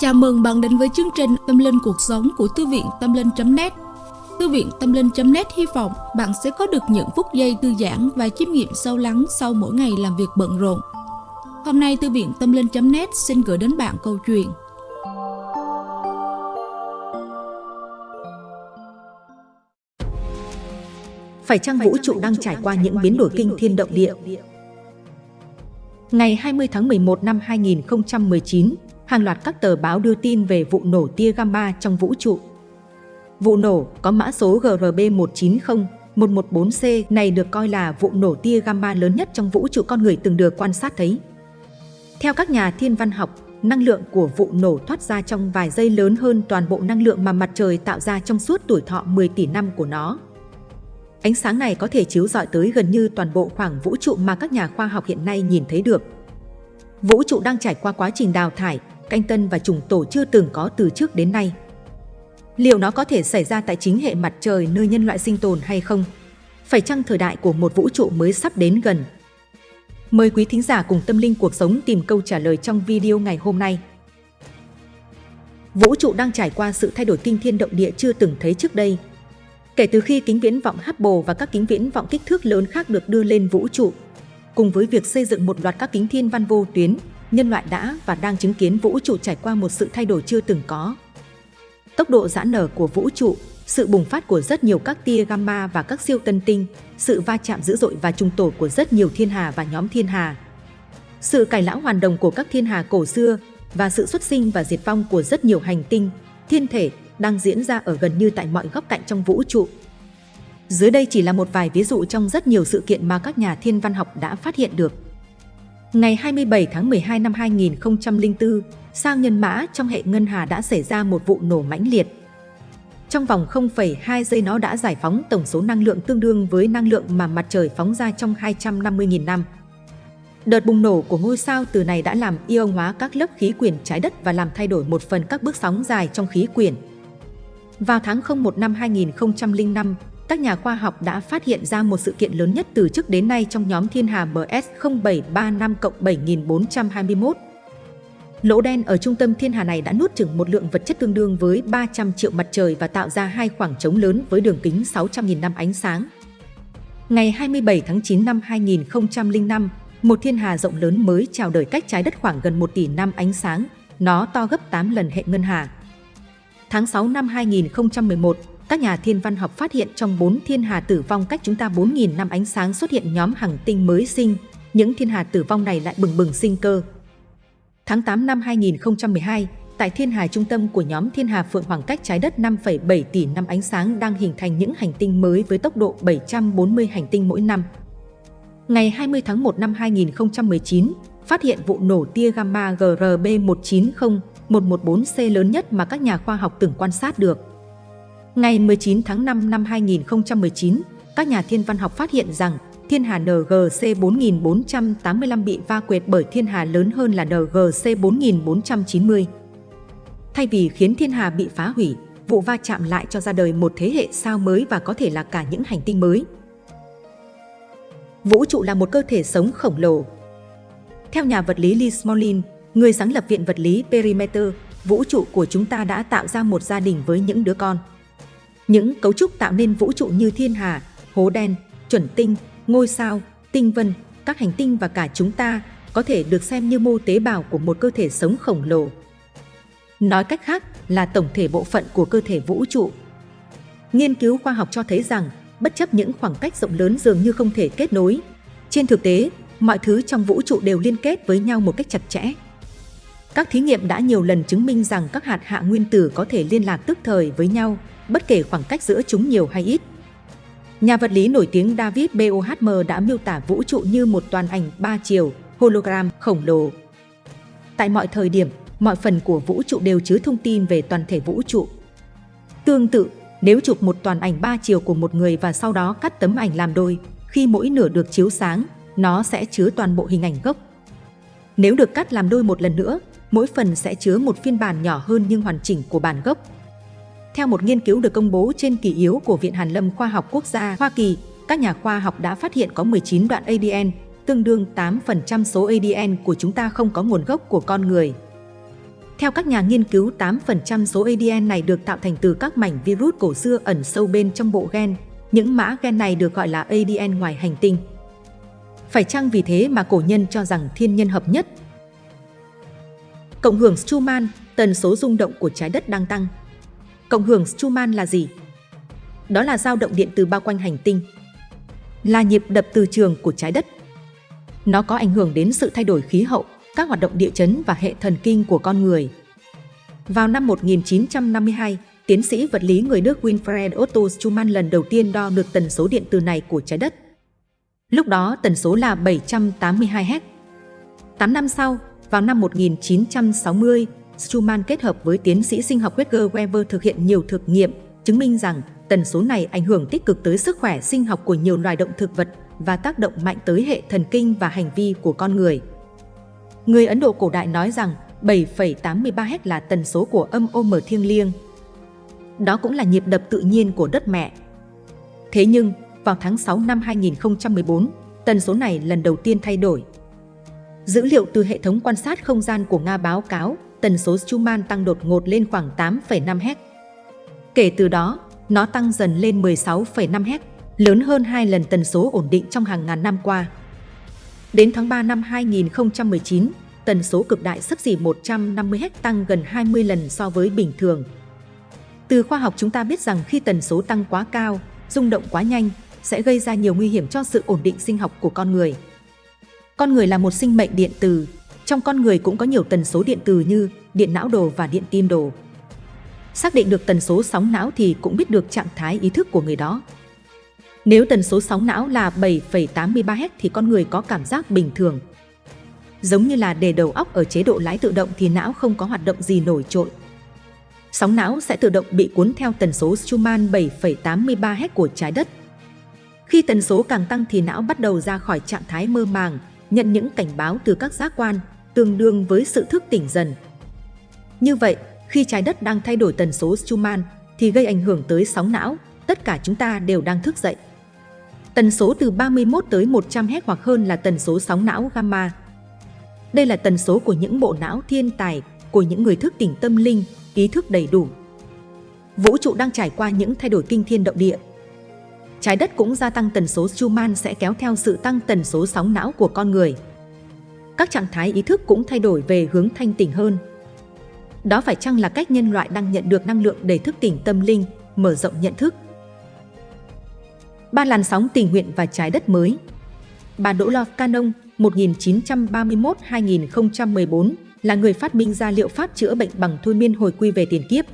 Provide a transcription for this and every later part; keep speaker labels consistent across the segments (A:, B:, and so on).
A: Chào mừng bạn đến với chương trình Tâm Linh Cuộc Sống của Thư viện Tâm Linh.net Thư viện Tâm Linh.net hy vọng bạn sẽ có được những phút giây thư giãn và chiêm nghiệm sâu lắng sau mỗi ngày làm việc bận rộn. Hôm nay Thư viện Tâm Linh.net xin gửi đến bạn câu chuyện
B: Phải chăng vũ trụ đang trải qua những biến đổi kinh thiên động địa? Ngày 20 tháng 11 năm 2019, hàng loạt các tờ báo đưa tin về vụ nổ tia gamma trong vũ trụ. Vụ nổ có mã số GRB190-114C này được coi là vụ nổ tia gamma lớn nhất trong vũ trụ con người từng được quan sát thấy. Theo các nhà thiên văn học, năng lượng của vụ nổ thoát ra trong vài giây lớn hơn toàn bộ năng lượng mà mặt trời tạo ra trong suốt tuổi thọ 10 tỷ năm của nó. Ánh sáng này có thể chiếu rọi tới gần như toàn bộ khoảng vũ trụ mà các nhà khoa học hiện nay nhìn thấy được. Vũ trụ đang trải qua quá trình đào thải, canh tân và trùng tổ chưa từng có từ trước đến nay. Liệu nó có thể xảy ra tại chính hệ mặt trời nơi nhân loại sinh tồn hay không? Phải chăng thời đại của một vũ trụ mới sắp đến gần? Mời quý thính giả cùng tâm linh cuộc sống tìm câu trả lời trong video ngày hôm nay. Vũ trụ đang trải qua sự thay đổi kinh thiên động địa chưa từng thấy trước đây. Kể từ khi kính viễn vọng Hubble và các kính viễn vọng kích thước lớn khác được đưa lên vũ trụ, cùng với việc xây dựng một loạt các kính thiên văn vô tuyến, nhân loại đã và đang chứng kiến vũ trụ trải qua một sự thay đổi chưa từng có. Tốc độ giãn nở của vũ trụ, sự bùng phát của rất nhiều các tia gamma và các siêu tân tinh, sự va chạm dữ dội và trùng tổ của rất nhiều thiên hà và nhóm thiên hà. Sự cải lão hoàn đồng của các thiên hà cổ xưa và sự xuất sinh và diệt vong của rất nhiều hành tinh, thiên thể đang diễn ra ở gần như tại mọi góc cạnh trong vũ trụ. Dưới đây chỉ là một vài ví dụ trong rất nhiều sự kiện mà các nhà thiên văn học đã phát hiện được. Ngày 27 tháng 12 năm 2004, sao nhân mã trong hệ ngân hà đã xảy ra một vụ nổ mãnh liệt. Trong vòng 0,2 giây nó đã giải phóng tổng số năng lượng tương đương với năng lượng mà mặt trời phóng ra trong 250.000 năm. Đợt bùng nổ của ngôi sao từ này đã làm ion hóa các lớp khí quyển trái đất và làm thay đổi một phần các bước sóng dài trong khí quyển. Vào tháng 01 năm 2005, các nhà khoa học đã phát hiện ra một sự kiện lớn nhất từ trước đến nay trong nhóm thiên hà BS 0735 7421. Lỗ đen ở trung tâm thiên hà này đã nuốt chửng một lượng vật chất tương đương với 300 triệu mặt trời và tạo ra hai khoảng trống lớn với đường kính 600.000 năm ánh sáng. Ngày 27 tháng 9 năm 2005, một thiên hà rộng lớn mới chào đời cách trái đất khoảng gần 1 tỷ năm ánh sáng. Nó to gấp 8 lần hệ ngân hà. Tháng 6 năm 2011, các nhà thiên văn học phát hiện trong bốn thiên hà tử vong cách chúng ta 4.000 năm ánh sáng xuất hiện nhóm hành tinh mới sinh. Những thiên hà tử vong này lại bừng bừng sinh cơ. Tháng 8 năm 2012, tại thiên hà trung tâm của nhóm thiên hà Phượng Hoàng cách trái đất 5,7 tỷ năm ánh sáng đang hình thành những hành tinh mới với tốc độ 740 hành tinh mỗi năm. Ngày 20 tháng 1 năm 2019, phát hiện vụ nổ tia gamma GRB190-114C lớn nhất mà các nhà khoa học từng quan sát được. Ngày 19 tháng 5 năm 2019, các nhà thiên văn học phát hiện rằng thiên hà NGC 4485 bị va quệt bởi thiên hà lớn hơn là NGC 4490. Thay vì khiến thiên hà bị phá hủy, vụ va chạm lại cho ra đời một thế hệ sao mới và có thể là cả những hành tinh mới. Vũ trụ là một cơ thể sống khổng lồ. Theo nhà vật lý Lee Smolin, người sáng lập Viện Vật lý Perimeter, vũ trụ của chúng ta đã tạo ra một gia đình với những đứa con. Những cấu trúc tạo nên vũ trụ như thiên hà, hố đen, chuẩn tinh, ngôi sao, tinh vân, các hành tinh và cả chúng ta có thể được xem như mô tế bào của một cơ thể sống khổng lồ. Nói cách khác là tổng thể bộ phận của cơ thể vũ trụ. Nghiên cứu khoa học cho thấy rằng, bất chấp những khoảng cách rộng lớn dường như không thể kết nối, trên thực tế, mọi thứ trong vũ trụ đều liên kết với nhau một cách chặt chẽ. Các thí nghiệm đã nhiều lần chứng minh rằng các hạt hạ nguyên tử có thể liên lạc tức thời với nhau, bất kể khoảng cách giữa chúng nhiều hay ít. Nhà vật lý nổi tiếng David Bohm đã miêu tả vũ trụ như một toàn ảnh ba chiều, hologram khổng lồ. Tại mọi thời điểm, mọi phần của vũ trụ đều chứa thông tin về toàn thể vũ trụ. Tương tự, nếu chụp một toàn ảnh ba chiều của một người và sau đó cắt tấm ảnh làm đôi, khi mỗi nửa được chiếu sáng, nó sẽ chứa toàn bộ hình ảnh gốc. Nếu được cắt làm đôi một lần nữa, mỗi phần sẽ chứa một phiên bản nhỏ hơn nhưng hoàn chỉnh của bản gốc. Theo một nghiên cứu được công bố trên kỷ yếu của Viện Hàn lâm Khoa học Quốc gia Hoa Kỳ, các nhà khoa học đã phát hiện có 19 đoạn ADN, tương đương 8% số ADN của chúng ta không có nguồn gốc của con người. Theo các nhà nghiên cứu, 8% số ADN này được tạo thành từ các mảnh virus cổ xưa ẩn sâu bên trong bộ gen. Những mã gen này được gọi là ADN ngoài hành tinh. Phải chăng vì thế mà cổ nhân cho rằng thiên nhân hợp nhất? Cộng hưởng Schumann, tần số rung động của trái đất đang tăng. Cộng hưởng Schumann là gì? Đó là dao động điện từ bao quanh hành tinh, là nhịp đập từ trường của trái đất. Nó có ảnh hưởng đến sự thay đổi khí hậu, các hoạt động địa chấn và hệ thần kinh của con người. Vào năm 1952, tiến sĩ vật lý người Đức Winfried Otto Schumann lần đầu tiên đo được tần số điện từ này của trái đất. Lúc đó tần số là 782 Hz. 8 năm sau, vào năm 1960, Schumann kết hợp với tiến sĩ sinh học Edgar Weber thực hiện nhiều thực nghiệm, chứng minh rằng tần số này ảnh hưởng tích cực tới sức khỏe sinh học của nhiều loài động thực vật và tác động mạnh tới hệ thần kinh và hành vi của con người. Người Ấn Độ cổ đại nói rằng 7,83 Hz là tần số của âm OM thiêng liêng. Đó cũng là nhịp đập tự nhiên của đất mẹ. Thế nhưng, vào tháng 6 năm 2014, tần số này lần đầu tiên thay đổi. Dữ liệu từ hệ thống quan sát không gian của Nga báo cáo tần số Schumann tăng đột ngột lên khoảng 8,5 Hz. Kể từ đó, nó tăng dần lên 16,5 Hz, lớn hơn hai lần tần số ổn định trong hàng ngàn năm qua. Đến tháng 3 năm 2019, tần số cực đại sấp xỉ 150 Hz tăng gần 20 lần so với bình thường. Từ khoa học chúng ta biết rằng khi tần số tăng quá cao, rung động quá nhanh, sẽ gây ra nhiều nguy hiểm cho sự ổn định sinh học của con người. Con người là một sinh mệnh điện từ, trong con người cũng có nhiều tần số điện từ như điện não đồ và điện tim đồ. Xác định được tần số sóng não thì cũng biết được trạng thái ý thức của người đó. Nếu tần số sóng não là 7,83 Hz thì con người có cảm giác bình thường. Giống như là để đầu óc ở chế độ lái tự động thì não không có hoạt động gì nổi trội. Sóng não sẽ tự động bị cuốn theo tần số Schumann 7,83 Hz của trái đất. Khi tần số càng tăng thì não bắt đầu ra khỏi trạng thái mơ màng, nhận những cảnh báo từ các giác quan, tương đương với sự thức tỉnh dần. Như vậy, khi trái đất đang thay đổi tần số Schumann thì gây ảnh hưởng tới sóng não, tất cả chúng ta đều đang thức dậy. Tần số từ 31 tới 100 Hz hoặc hơn là tần số sóng não gamma. Đây là tần số của những bộ não thiên tài, của những người thức tỉnh tâm linh, ý thức đầy đủ. Vũ trụ đang trải qua những thay đổi kinh thiên động địa. Trái đất cũng gia tăng tần số Schumann sẽ kéo theo sự tăng tần số sóng não của con người. Các trạng thái ý thức cũng thay đổi về hướng thanh tỉnh hơn. Đó phải chăng là cách nhân loại đang nhận được năng lượng để thức tỉnh tâm linh, mở rộng nhận thức? Ba làn sóng tình nguyện và trái đất mới Bà Đỗ Lo Canon 1931-2014 là người phát minh ra liệu pháp chữa bệnh bằng thôi miên hồi quy về tiền kiếp.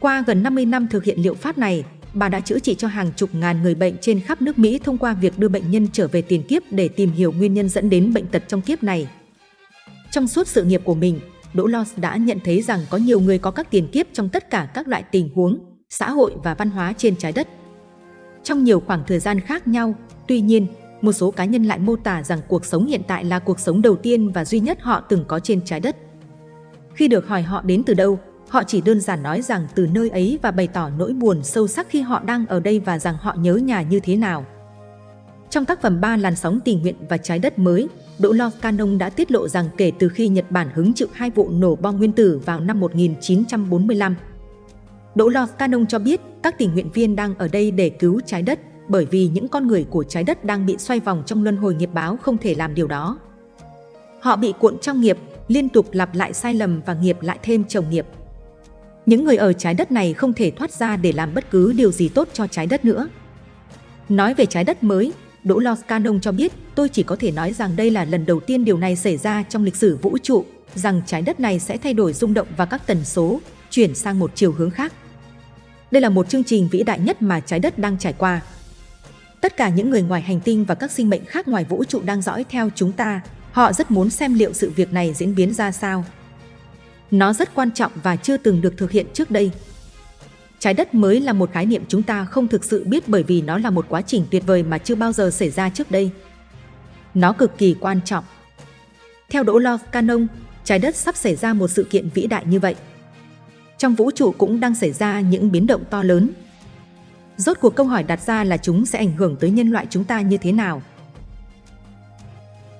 B: Qua gần 50 năm thực hiện liệu pháp này, bà đã chữa trị cho hàng chục ngàn người bệnh trên khắp nước Mỹ thông qua việc đưa bệnh nhân trở về tiền kiếp để tìm hiểu nguyên nhân dẫn đến bệnh tật trong kiếp này. Trong suốt sự nghiệp của mình, Đỗ Loss đã nhận thấy rằng có nhiều người có các tiền kiếp trong tất cả các loại tình huống, xã hội và văn hóa trên trái đất. Trong nhiều khoảng thời gian khác nhau, tuy nhiên, một số cá nhân lại mô tả rằng cuộc sống hiện tại là cuộc sống đầu tiên và duy nhất họ từng có trên trái đất. Khi được hỏi họ đến từ đâu, họ chỉ đơn giản nói rằng từ nơi ấy và bày tỏ nỗi buồn sâu sắc khi họ đang ở đây và rằng họ nhớ nhà như thế nào. Trong tác phẩm Ba làn sóng tình nguyện và trái đất mới, Đỗ Lo Canon đã tiết lộ rằng kể từ khi Nhật Bản hứng chịu hai vụ nổ bom nguyên tử vào năm 1945, Đỗ Lo Canon cho biết các tình nguyện viên đang ở đây để cứu trái đất bởi vì những con người của trái đất đang bị xoay vòng trong luân hồi nghiệp báo không thể làm điều đó. Họ bị cuộn trong nghiệp, liên tục lặp lại sai lầm và nghiệp lại thêm chồng nghiệp. Những người ở trái đất này không thể thoát ra để làm bất cứ điều gì tốt cho trái đất nữa. Nói về trái đất mới, Đỗ Los Canon cho biết tôi chỉ có thể nói rằng đây là lần đầu tiên điều này xảy ra trong lịch sử vũ trụ, rằng trái đất này sẽ thay đổi rung động và các tần số, chuyển sang một chiều hướng khác. Đây là một chương trình vĩ đại nhất mà trái đất đang trải qua. Tất cả những người ngoài hành tinh và các sinh mệnh khác ngoài vũ trụ đang dõi theo chúng ta, họ rất muốn xem liệu sự việc này diễn biến ra sao. Nó rất quan trọng và chưa từng được thực hiện trước đây. Trái đất mới là một khái niệm chúng ta không thực sự biết bởi vì nó là một quá trình tuyệt vời mà chưa bao giờ xảy ra trước đây. Nó cực kỳ quan trọng. Theo Đỗ Love Canon, trái đất sắp xảy ra một sự kiện vĩ đại như vậy. Trong vũ trụ cũng đang xảy ra những biến động to lớn. Rốt cuộc câu hỏi đặt ra là chúng sẽ ảnh hưởng tới nhân loại chúng ta như thế nào?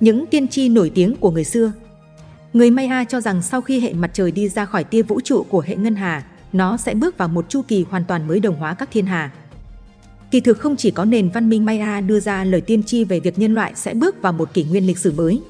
B: Những tiên tri nổi tiếng của người xưa Người Maya cho rằng sau khi hệ mặt trời đi ra khỏi tia vũ trụ của hệ ngân hà, nó sẽ bước vào một chu kỳ hoàn toàn mới đồng hóa các thiên hà. Kỳ thực không chỉ có nền văn minh Maya đưa ra lời tiên tri về việc nhân loại sẽ bước vào một kỷ nguyên lịch sử mới.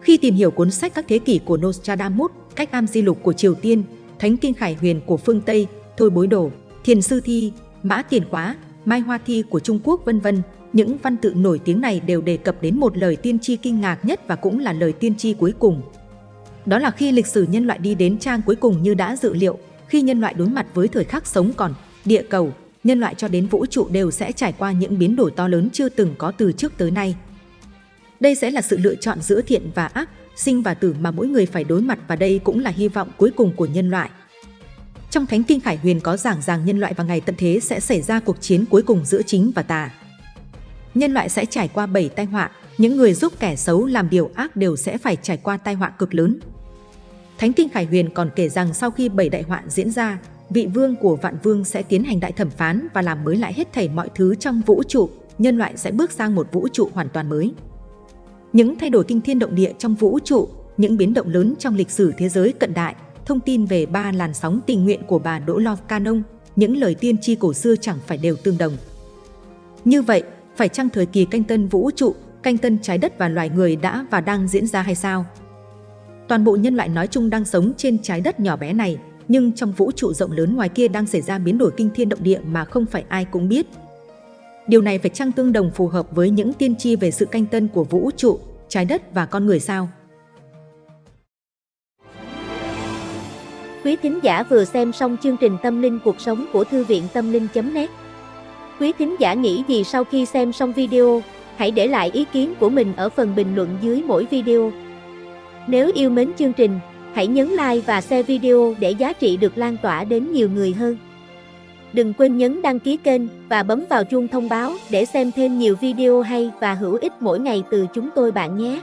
B: Khi tìm hiểu cuốn sách các thế kỷ của Nostradamus, cách am di lục của Triều Tiên, Thánh Kinh Khải Huyền của phương Tây, Thôi Bối Đổ, Thiền Sư Thi, Mã Tiền Khóa, Mai Hoa Thi của Trung Quốc vân vân, những văn tự nổi tiếng này đều đề cập đến một lời tiên tri kinh ngạc nhất và cũng là lời tiên tri cuối cùng. Đó là khi lịch sử nhân loại đi đến trang cuối cùng như đã dự liệu, khi nhân loại đối mặt với thời khắc sống còn, địa cầu, nhân loại cho đến vũ trụ đều sẽ trải qua những biến đổi to lớn chưa từng có từ trước tới nay. Đây sẽ là sự lựa chọn giữa thiện và ác, sinh và tử mà mỗi người phải đối mặt và đây cũng là hy vọng cuối cùng của nhân loại. Trong Thánh Kinh Khải Huyền có giảng rằng nhân loại vào ngày tận thế sẽ xảy ra cuộc chiến cuối cùng giữa chính và tà. Nhân loại sẽ trải qua bảy tai họa, những người giúp kẻ xấu làm điều ác đều sẽ phải trải qua tai họa cực lớn. Thánh Kinh Khải Huyền còn kể rằng sau khi bảy đại họa diễn ra, vị vương của vạn vương sẽ tiến hành đại thẩm phán và làm mới lại hết thảy mọi thứ trong vũ trụ, nhân loại sẽ bước sang một vũ trụ hoàn toàn mới. Những thay đổi kinh thiên động địa trong vũ trụ, những biến động lớn trong lịch sử thế giới cận đại, thông tin về ba làn sóng tình nguyện của bà Đỗ lo Canon, những lời tiên tri cổ xưa chẳng phải đều tương đồng. Như vậy, phải chăng thời kỳ canh tân vũ trụ, canh tân trái đất và loài người đã và đang diễn ra hay sao? Toàn bộ nhân loại nói chung đang sống trên trái đất nhỏ bé này, nhưng trong vũ trụ rộng lớn ngoài kia đang xảy ra biến đổi kinh thiên động địa mà không phải ai cũng biết. Điều này phải chăng tương đồng phù hợp với những tiên tri về sự canh tân của vũ trụ, trái đất và con người sao?
C: Quý thính giả vừa xem xong chương trình Tâm linh cuộc sống của Thư viện Tâm linh.net Quý thính giả nghĩ gì sau khi xem xong video? Hãy để lại ý kiến của mình ở phần bình luận dưới mỗi video. Nếu yêu mến chương trình, hãy nhấn like và share video để giá trị được lan tỏa đến nhiều người hơn. Đừng quên nhấn đăng ký kênh và bấm vào chuông thông báo để xem thêm nhiều video hay và hữu ích mỗi ngày từ chúng tôi bạn nhé.